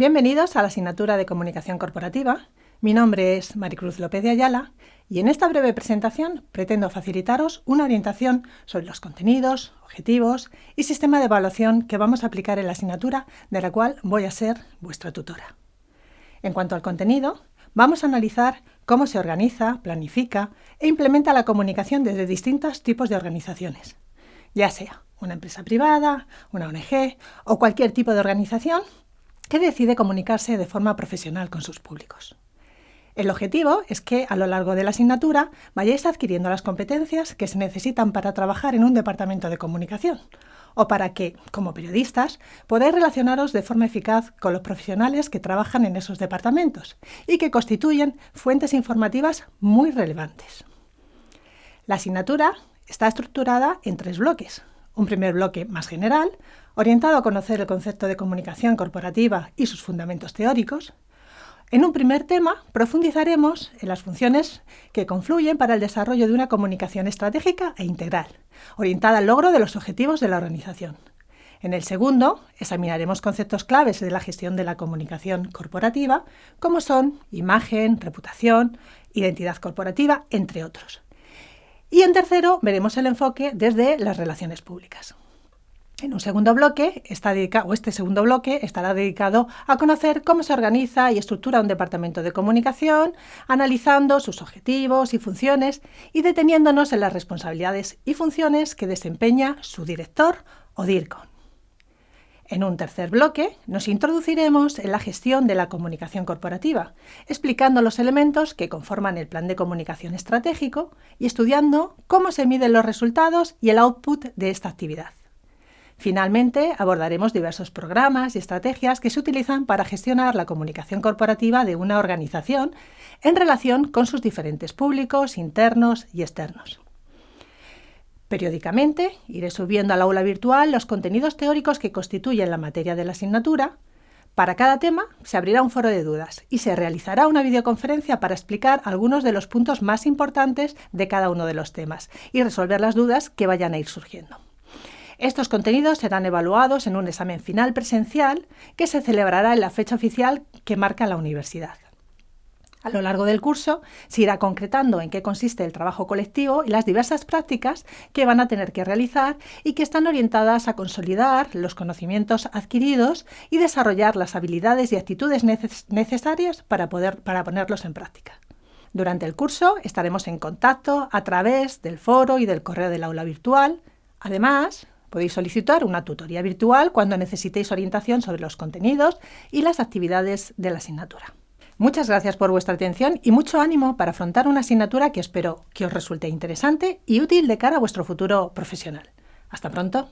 Bienvenidos a la asignatura de Comunicación Corporativa. Mi nombre es Maricruz López de Ayala y en esta breve presentación pretendo facilitaros una orientación sobre los contenidos, objetivos y sistema de evaluación que vamos a aplicar en la asignatura de la cual voy a ser vuestra tutora. En cuanto al contenido, vamos a analizar cómo se organiza, planifica e implementa la comunicación desde distintos tipos de organizaciones, ya sea una empresa privada, una ONG o cualquier tipo de organización que decide comunicarse de forma profesional con sus públicos. El objetivo es que a lo largo de la asignatura vayáis adquiriendo las competencias que se necesitan para trabajar en un departamento de comunicación o para que, como periodistas, podáis relacionaros de forma eficaz con los profesionales que trabajan en esos departamentos y que constituyen fuentes informativas muy relevantes. La asignatura está estructurada en tres bloques. Un primer bloque más general, orientado a conocer el concepto de comunicación corporativa y sus fundamentos teóricos. En un primer tema profundizaremos en las funciones que confluyen para el desarrollo de una comunicación estratégica e integral, orientada al logro de los objetivos de la organización. En el segundo, examinaremos conceptos claves de la gestión de la comunicación corporativa, como son imagen, reputación, identidad corporativa, entre otros. Y en tercero, veremos el enfoque desde las relaciones públicas. En un segundo bloque, está o este segundo bloque estará dedicado a conocer cómo se organiza y estructura un departamento de comunicación, analizando sus objetivos y funciones y deteniéndonos en las responsabilidades y funciones que desempeña su director o DIRCON. En un tercer bloque nos introduciremos en la gestión de la comunicación corporativa, explicando los elementos que conforman el plan de comunicación estratégico y estudiando cómo se miden los resultados y el output de esta actividad. Finalmente, abordaremos diversos programas y estrategias que se utilizan para gestionar la comunicación corporativa de una organización en relación con sus diferentes públicos, internos y externos. Periódicamente iré subiendo al aula virtual los contenidos teóricos que constituyen la materia de la asignatura. Para cada tema se abrirá un foro de dudas y se realizará una videoconferencia para explicar algunos de los puntos más importantes de cada uno de los temas y resolver las dudas que vayan a ir surgiendo. Estos contenidos serán evaluados en un examen final presencial que se celebrará en la fecha oficial que marca la universidad. A lo largo del curso se irá concretando en qué consiste el trabajo colectivo y las diversas prácticas que van a tener que realizar y que están orientadas a consolidar los conocimientos adquiridos y desarrollar las habilidades y actitudes necesarias para, poder, para ponerlos en práctica. Durante el curso estaremos en contacto a través del foro y del correo del aula virtual. Además, Podéis solicitar una tutoría virtual cuando necesitéis orientación sobre los contenidos y las actividades de la asignatura. Muchas gracias por vuestra atención y mucho ánimo para afrontar una asignatura que espero que os resulte interesante y útil de cara a vuestro futuro profesional. Hasta pronto.